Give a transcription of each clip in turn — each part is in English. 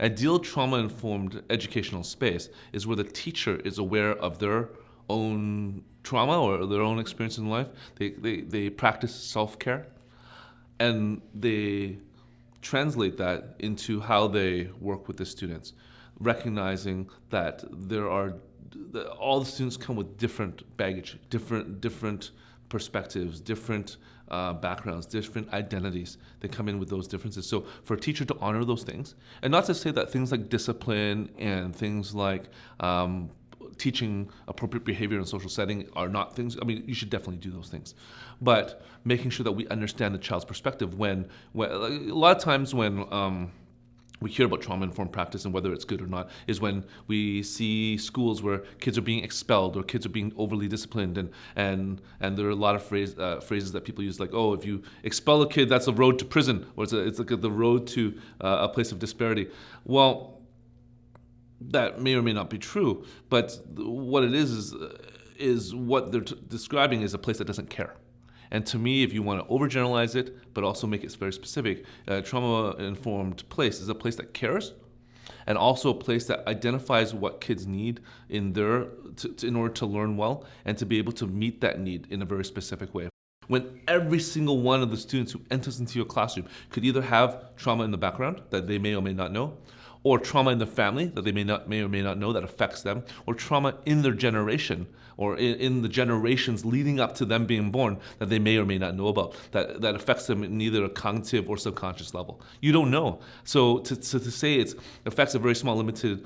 Ideal trauma-informed educational space is where the teacher is aware of their own trauma or their own experience in life. They, they, they practice self-care and they translate that into how they work with the students, recognizing that there are all the students come with different baggage, different different perspectives, different uh, backgrounds, different identities that come in with those differences. So for a teacher to honor those things, and not to say that things like discipline and things like um, teaching appropriate behavior in social setting are not things, I mean, you should definitely do those things. But making sure that we understand the child's perspective when, when a lot of times when, um, we hear about trauma-informed practice and whether it's good or not is when we see schools where kids are being expelled or kids are being overly disciplined and and and there are a lot of phrase, uh, phrases that people use like oh if you expel a kid that's a road to prison or it's, a, it's like the road to uh, a place of disparity. Well that may or may not be true but what it is is, is what they're describing is a place that doesn't care and to me, if you want to overgeneralize it, but also make it very specific, a trauma-informed place is a place that cares, and also a place that identifies what kids need in their to, to, in order to learn well and to be able to meet that need in a very specific way. When every single one of the students who enters into your classroom could either have trauma in the background that they may or may not know, or trauma in the family that they may not may or may not know that affects them, or trauma in their generation or in, in, the generations leading up to them being born that they may or may not know about that, that affects them in either a cognitive or subconscious level. You don't know. So to, to, to say it affects a very small limited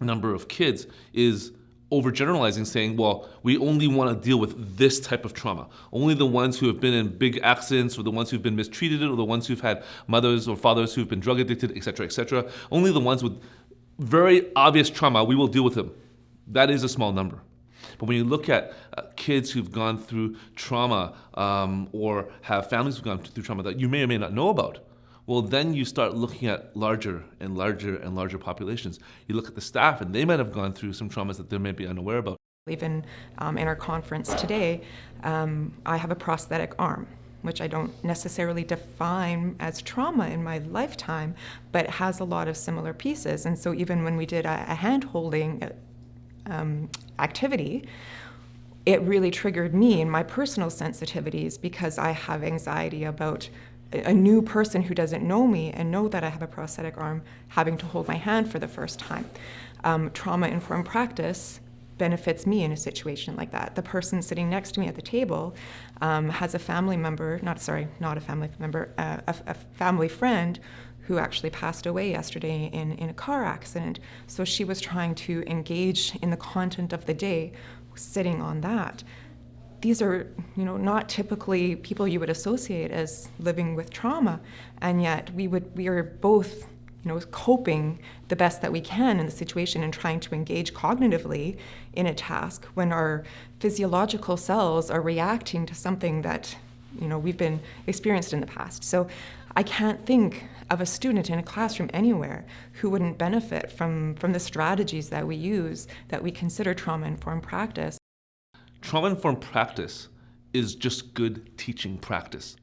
number of kids is overgeneralizing saying, well, we only want to deal with this type of trauma. Only the ones who have been in big accidents or the ones who've been mistreated or the ones who've had mothers or fathers who've been drug addicted, etc., etc. Only the ones with very obvious trauma, we will deal with them. That is a small number. But when you look at uh, kids who've gone through trauma um, or have families who've gone through trauma that you may or may not know about, well, then you start looking at larger and larger and larger populations. You look at the staff, and they might have gone through some traumas that they may be unaware about. Even um, in our conference today, um, I have a prosthetic arm which I don't necessarily define as trauma in my lifetime, but has a lot of similar pieces. And so even when we did a, a hand-holding um, activity, it really triggered me and my personal sensitivities because I have anxiety about a new person who doesn't know me and know that I have a prosthetic arm having to hold my hand for the first time. Um, Trauma-informed practice benefits me in a situation like that. The person sitting next to me at the table um, has a family member, not sorry, not a family member, uh, a, a family friend who actually passed away yesterday in, in a car accident. So she was trying to engage in the content of the day, sitting on that these are, you know, not typically people you would associate as living with trauma, and yet we would we are both, you know, coping the best that we can in the situation and trying to engage cognitively in a task when our physiological cells are reacting to something that, you know, we've been experienced in the past. So I can't think of a student in a classroom anywhere who wouldn't benefit from, from the strategies that we use that we consider trauma-informed practice. Trauma-informed practice is just good teaching practice.